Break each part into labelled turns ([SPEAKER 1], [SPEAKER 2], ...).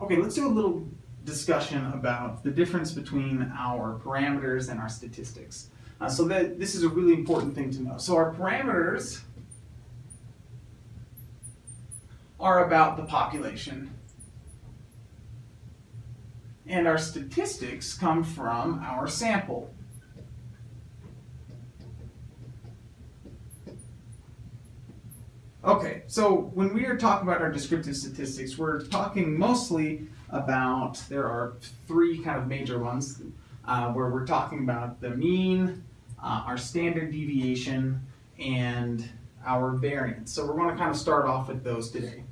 [SPEAKER 1] Okay, let's do a little discussion about the difference between our parameters and our statistics. Uh, so that this is a really important thing to know. So our parameters are about the population. And our statistics come from our sample. Okay, so when we are talking about our descriptive statistics, we're talking mostly about, there are three kind of major ones, uh, where we're talking about the mean, uh, our standard deviation, and our variance. So we're going to kind of start off with those today.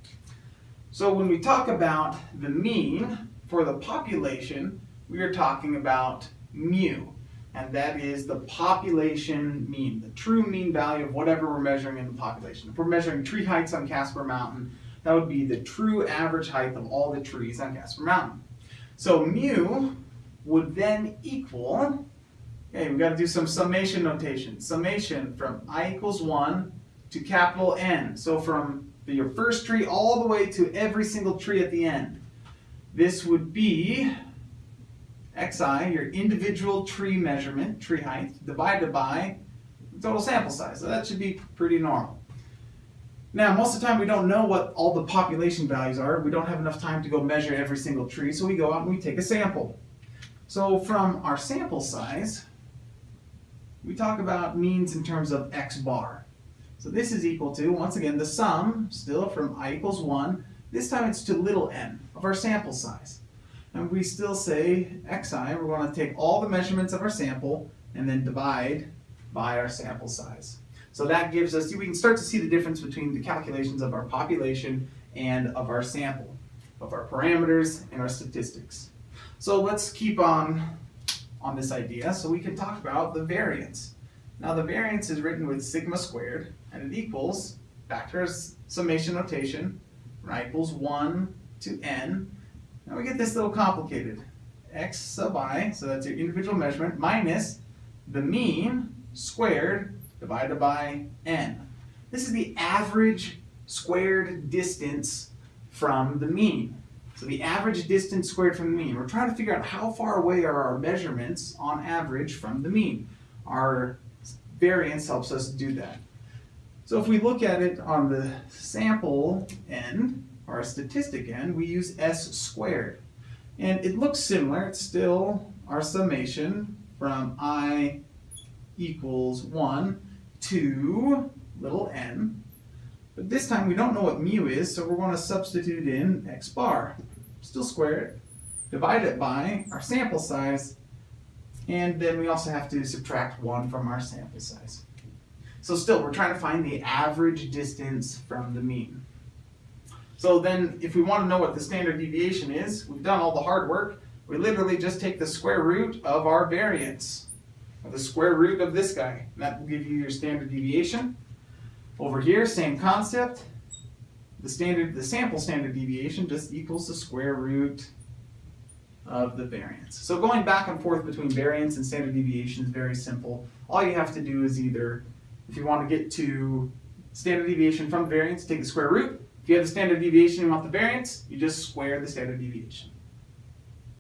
[SPEAKER 1] So when we talk about the mean for the population, we are talking about mu and that is the population mean, the true mean value of whatever we're measuring in the population. If we're measuring tree heights on Casper Mountain, that would be the true average height of all the trees on Casper Mountain. So mu would then equal, okay, we've got to do some summation notation. Summation from i equals 1 to capital N. So from your first tree all the way to every single tree at the end. This would be xi, your individual tree measurement, tree height, divided by total sample size. So that should be pretty normal. Now, most of the time we don't know what all the population values are. We don't have enough time to go measure every single tree, so we go out and we take a sample. So from our sample size, we talk about means in terms of x bar. So this is equal to, once again, the sum, still from i equals 1. This time it's to little n of our sample size. And we still say xi, we're going to take all the measurements of our sample and then divide by our sample size. So that gives us, we can start to see the difference between the calculations of our population and of our sample, of our parameters and our statistics. So let's keep on on this idea. So we can talk about the variance. Now the variance is written with sigma squared and it equals, back to our summation notation, right, equals 1 to n now we get this little complicated. x sub i, so that's your individual measurement, minus the mean squared divided by n. This is the average squared distance from the mean. So the average distance squared from the mean. We're trying to figure out how far away are our measurements on average from the mean. Our variance helps us do that. So if we look at it on the sample end, our statistic end, we use s squared. And it looks similar. It's still our summation from i equals 1 to little n. But this time we don't know what mu is, so we're going to substitute in x bar. Still square it, divide it by our sample size, and then we also have to subtract 1 from our sample size. So still, we're trying to find the average distance from the mean. So then if we want to know what the standard deviation is, we've done all the hard work. We literally just take the square root of our variance, the square root of this guy. And that will give you your standard deviation. Over here, same concept. The standard, the sample standard deviation just equals the square root of the variance. So going back and forth between variance and standard deviation is very simple. All you have to do is either, if you want to get to standard deviation from variance, take the square root, if you have the standard deviation and you want the variance, you just square the standard deviation.